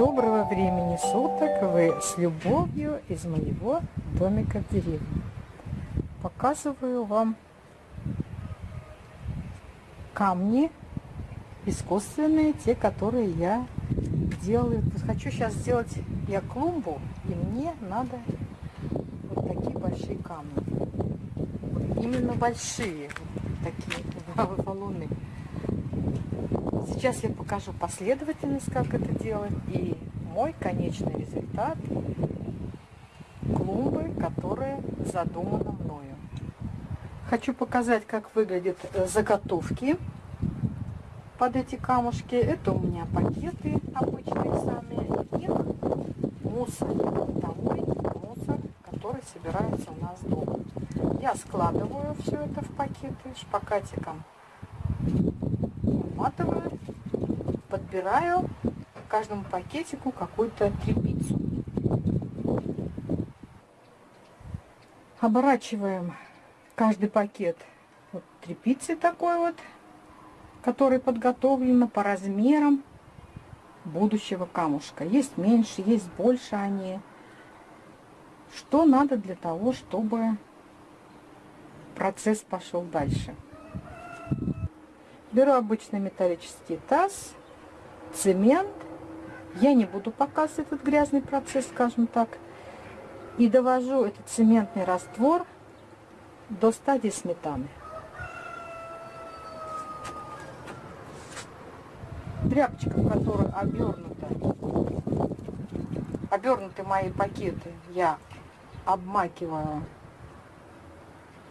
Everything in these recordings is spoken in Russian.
Доброго времени суток! Вы с любовью из моего домика в деревне. Показываю вам камни искусственные, те, которые я делаю. Хочу сейчас сделать я клумбу, и мне надо вот такие большие камни. Именно большие, вот такие валуны. Сейчас я покажу последовательность, как это делать, и мой конечный результат клумбы, которая задумана мною. Хочу показать, как выглядят э, заготовки под эти камушки. Это у меня пакеты обычные сами. И мусор, бытовой мусор, который собирается у нас дома. Я складываю все это в пакеты шпакатиком обматываю, подбираю каждому пакетику какую-то трепицу. Оборачиваем каждый пакет вот трепицы такой вот, который подготовлен по размерам будущего камушка. Есть меньше, есть больше они. Что надо для того, чтобы процесс пошел дальше. Беру обычный металлический таз, цемент. Я не буду показывать этот грязный процесс, скажем так. И довожу этот цементный раствор до стадии сметаны. Тряпочка, в которой обернута, обернуты мои пакеты, я обмакиваю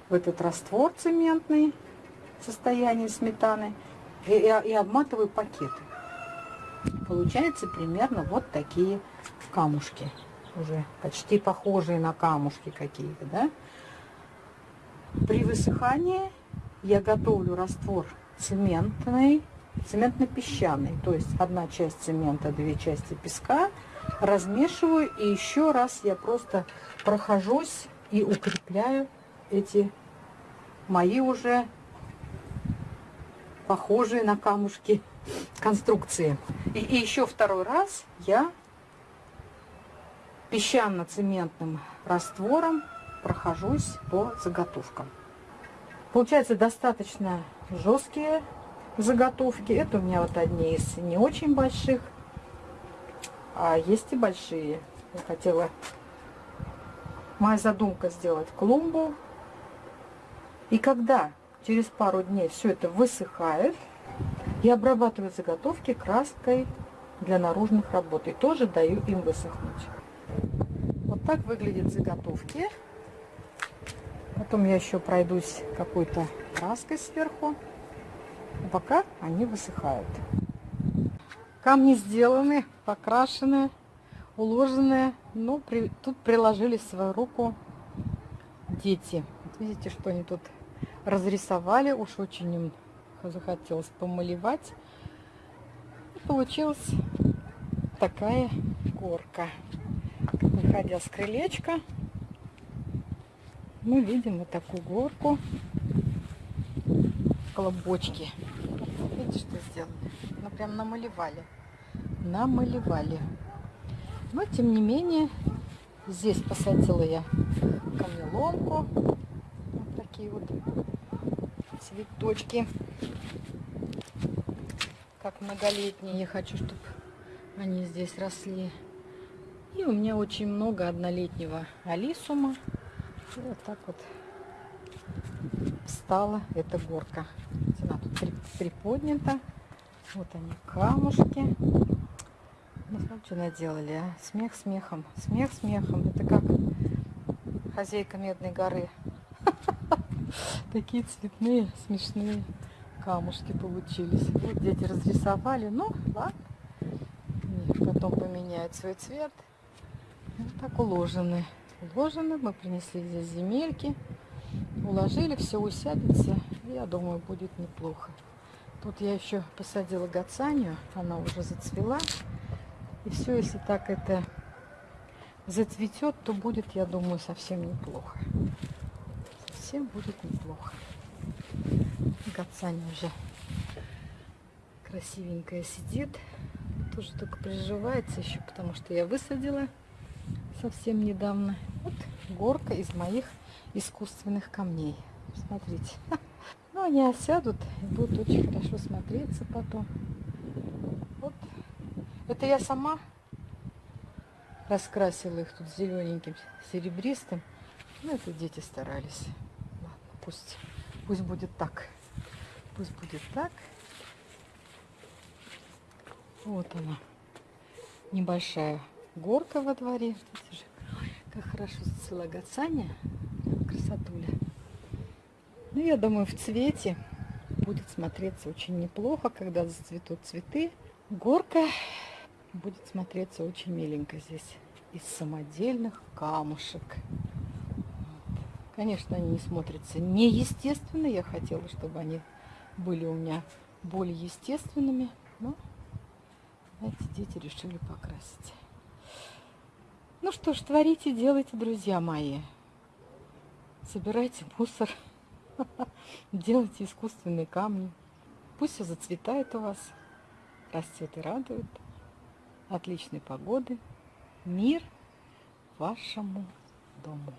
в этот раствор цементный состояние сметаны и, и, и обматываю пакеты. Получается примерно вот такие камушки. Уже почти похожие на камушки какие-то, да? При высыхании я готовлю раствор цементный, цементно-песчаный. То есть одна часть цемента, две части песка. Размешиваю и еще раз я просто прохожусь и укрепляю эти мои уже похожие на камушки конструкции. И, и еще второй раз я песчано-цементным раствором прохожусь по заготовкам. Получается достаточно жесткие заготовки. Это у меня вот одни из не очень больших, а есть и большие. Я хотела, моя задумка сделать клумбу. И когда через пару дней все это высыхает. Я обрабатываю заготовки краской для наружных работ. И тоже даю им высохнуть. Вот так выглядят заготовки. Потом я еще пройдусь какой-то краской сверху. Пока они высыхают. Камни сделаны, покрашены, уложены. Но при, тут приложили свою руку дети. Видите, что они тут разрисовали. Уж очень им захотелось помалевать. И получилась такая горка. Выходя с крылечка, мы видим вот такую горку колобочки. Видите, что сделали? Ну, прям намалевали. Намалевали. Но, тем не менее, здесь посадила я камелонку. Такие вот цветочки. Как многолетние. Я хочу, чтобы они здесь росли. И у меня очень много однолетнего алисума. И вот так вот встала эта горка. Она тут приподнята. Вот они, камушки. Ну, смотри, что наделали, а? Смех смехом. Смех смехом. Это как хозяйка Медной горы. Такие цветные, смешные камушки получились. Вот дети разрисовали. Ну, ладно. И потом поменяют свой цвет. Вот так уложены. Уложены. Мы принесли здесь земельки. Уложили, все усядется. Я думаю, будет неплохо. Тут я еще посадила гацанию. Она уже зацвела. И все, если так это зацветет, то будет, я думаю, совсем неплохо совсем будет неплохо. Гацань уже красивенькая сидит. тоже только приживается еще, потому что я высадила совсем недавно. Вот горка из моих искусственных камней. Смотрите. Ну, они осядут и будут очень хорошо смотреться потом. Вот. Это я сама раскрасила их тут зелененьким, серебристым. Ну, это дети старались. Пусть, пусть будет так. Пусть будет так. Вот она. Небольшая горка во дворе. Же, как хорошо зацвела гацаня. Красотуля. Ну, я думаю, в цвете будет смотреться очень неплохо, когда зацветут цветы. Горка будет смотреться очень миленько здесь из самодельных камушек. Конечно, они не смотрятся неестественно. Я хотела, чтобы они были у меня более естественными. Но эти дети решили покрасить. Ну что ж, творите, делайте, друзья мои. Собирайте мусор. Делайте искусственные камни. Пусть все зацветает у вас. Растет и радует. Отличной погоды. Мир вашему дому.